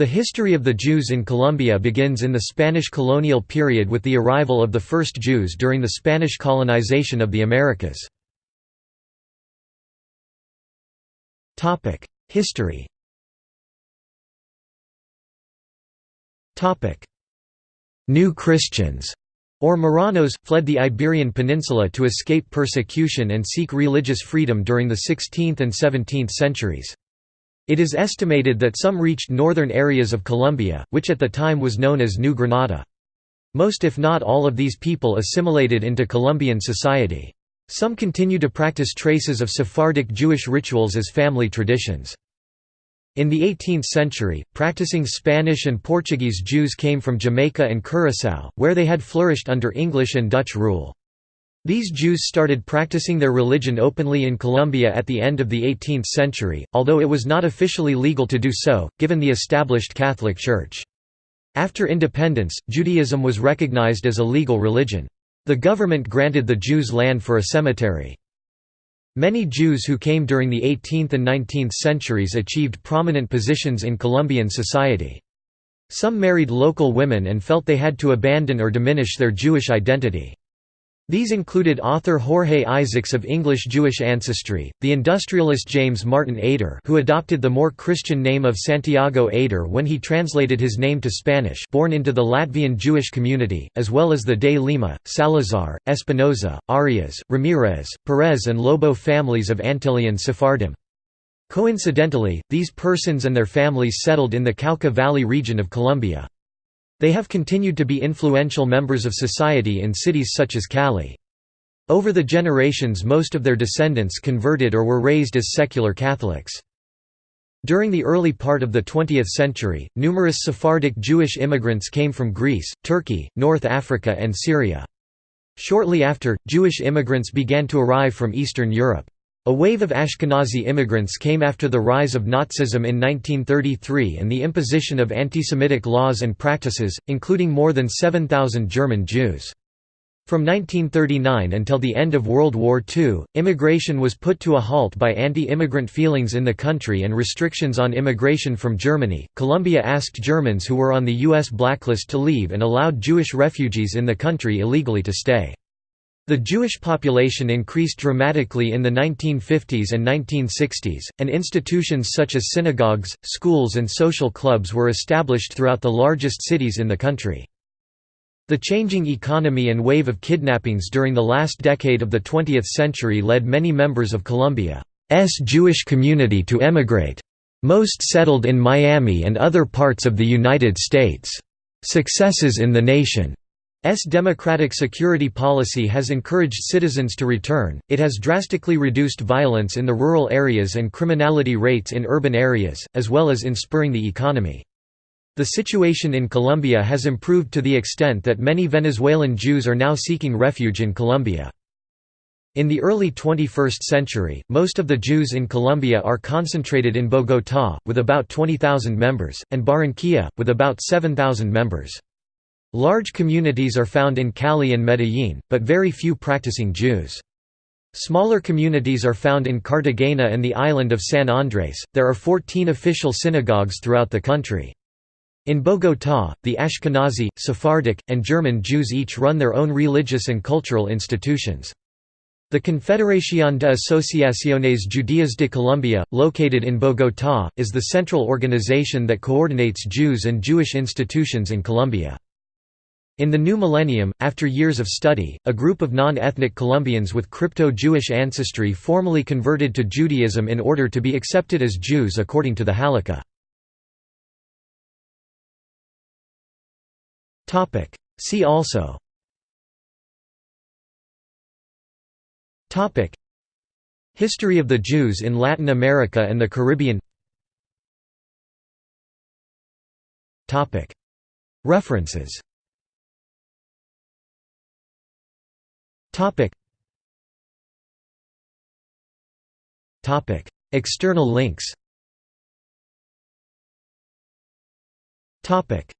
The history of the Jews in Colombia begins in the Spanish colonial period with the arrival of the first Jews during the Spanish colonization of the Americas. History New Christians or Marranos, fled the Iberian Peninsula to escape persecution and seek religious freedom during the 16th and 17th centuries. It is estimated that some reached northern areas of Colombia, which at the time was known as New Granada. Most if not all of these people assimilated into Colombian society. Some continue to practice traces of Sephardic Jewish rituals as family traditions. In the 18th century, practicing Spanish and Portuguese Jews came from Jamaica and Curaçao, where they had flourished under English and Dutch rule. These Jews started practicing their religion openly in Colombia at the end of the 18th century, although it was not officially legal to do so, given the established Catholic Church. After independence, Judaism was recognized as a legal religion. The government granted the Jews land for a cemetery. Many Jews who came during the 18th and 19th centuries achieved prominent positions in Colombian society. Some married local women and felt they had to abandon or diminish their Jewish identity. These included author Jorge Isaacs of English-Jewish ancestry, the industrialist James Martin Eder who adopted the more Christian name of Santiago Eder when he translated his name to Spanish born into the Latvian Jewish community, as well as the de Lima, Salazar, Espinoza, Arias, Ramirez, Perez and Lobo families of Antillean Sephardim. Coincidentally, these persons and their families settled in the Cauca Valley region of Colombia. They have continued to be influential members of society in cities such as Cali. Over the generations most of their descendants converted or were raised as secular Catholics. During the early part of the 20th century, numerous Sephardic Jewish immigrants came from Greece, Turkey, North Africa and Syria. Shortly after, Jewish immigrants began to arrive from Eastern Europe. A wave of Ashkenazi immigrants came after the rise of Nazism in 1933 and the imposition of antisemitic laws and practices, including more than 7,000 German Jews. From 1939 until the end of World War II, immigration was put to a halt by anti-immigrant feelings in the country and restrictions on immigration from Germany. Colombia asked Germans who were on the US blacklist to leave and allowed Jewish refugees in the country illegally to stay. The Jewish population increased dramatically in the 1950s and 1960s, and institutions such as synagogues, schools and social clubs were established throughout the largest cities in the country. The changing economy and wave of kidnappings during the last decade of the 20th century led many members of Colombia's Jewish community to emigrate. Most settled in Miami and other parts of the United States. Successes in the nation S democratic security policy has encouraged citizens to return, it has drastically reduced violence in the rural areas and criminality rates in urban areas, as well as in spurring the economy. The situation in Colombia has improved to the extent that many Venezuelan Jews are now seeking refuge in Colombia. In the early 21st century, most of the Jews in Colombia are concentrated in Bogotá, with about 20,000 members, and Barranquilla, with about 7,000 members. Large communities are found in Cali and Medellín, but very few practicing Jews. Smaller communities are found in Cartagena and the island of San Andrés. There are 14 official synagogues throughout the country. In Bogotá, the Ashkenazi, Sephardic, and German Jews each run their own religious and cultural institutions. The Confederación de Asociaciones Judías de Colombia, located in Bogotá, is the central organization that coordinates Jews and Jewish institutions in Colombia. In the new millennium, after years of study, a group of non-ethnic Colombians with crypto-Jewish ancestry formally converted to Judaism in order to be accepted as Jews according to the Halakha. See also. History of the Jews in Latin America and the Caribbean. References Topic. Topic. External links Topic.